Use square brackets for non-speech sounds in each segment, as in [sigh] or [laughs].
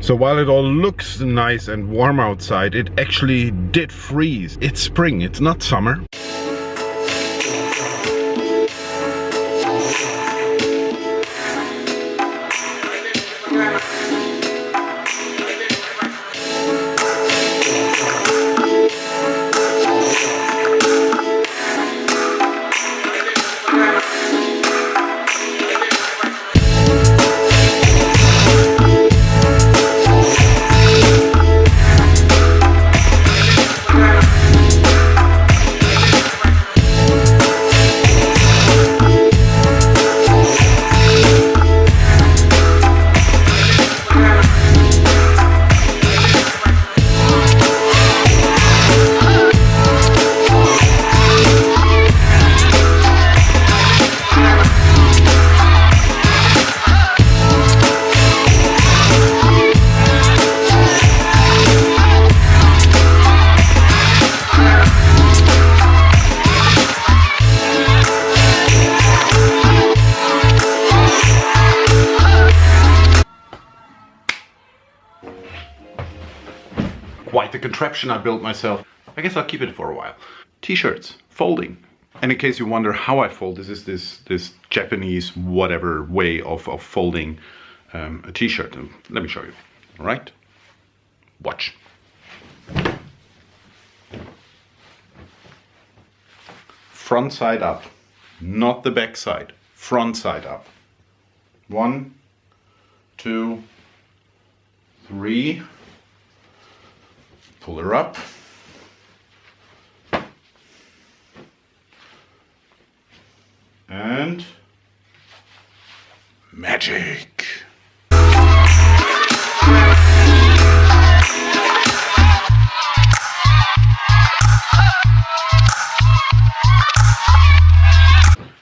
So while it all looks nice and warm outside, it actually did freeze. It's spring, it's not summer. The contraption I built myself. I guess I'll keep it for a while. T-shirts, folding. And in case you wonder how I fold, this is this this Japanese whatever way of, of folding um, a t-shirt. Let me show you. All right? Watch. Front side up, not the back side. Front side up. One, two, three, pull her up. And magic.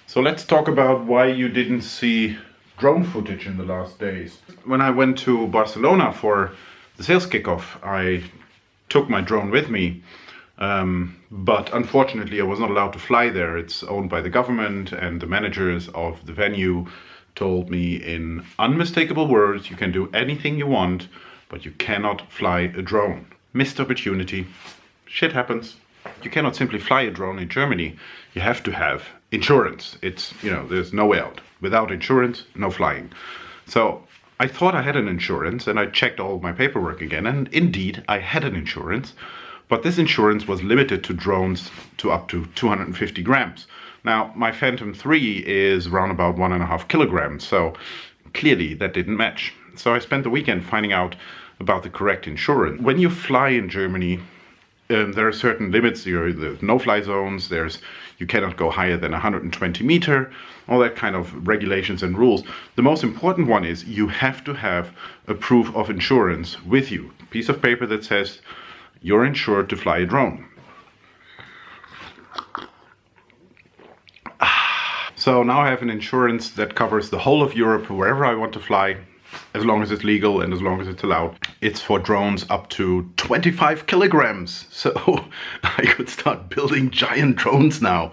So let's talk about why you didn't see drone footage in the last days. When I went to Barcelona for the sales kickoff, I took my drone with me. Um, but unfortunately, I was not allowed to fly there. It's owned by the government, and the managers of the venue told me in unmistakable words you can do anything you want, but you cannot fly a drone. Missed opportunity. Shit happens. You cannot simply fly a drone in Germany. You have to have insurance. It's, you know, there's no way out. Without insurance, no flying. So I thought I had an insurance and I checked all my paperwork again and indeed I had an insurance but this insurance was limited to drones to up to 250 grams. Now my Phantom 3 is around about one and a half kilograms so clearly that didn't match. So I spent the weekend finding out about the correct insurance. When you fly in Germany um, there are certain limits. There's no-fly zones. There's you cannot go higher than 120 meter. All that kind of regulations and rules. The most important one is you have to have a proof of insurance with you. Piece of paper that says you're insured to fly a drone. So now I have an insurance that covers the whole of Europe, wherever I want to fly, as long as it's legal and as long as it's allowed. It's for drones up to 25 kilograms. So [laughs] I could start building giant drones now.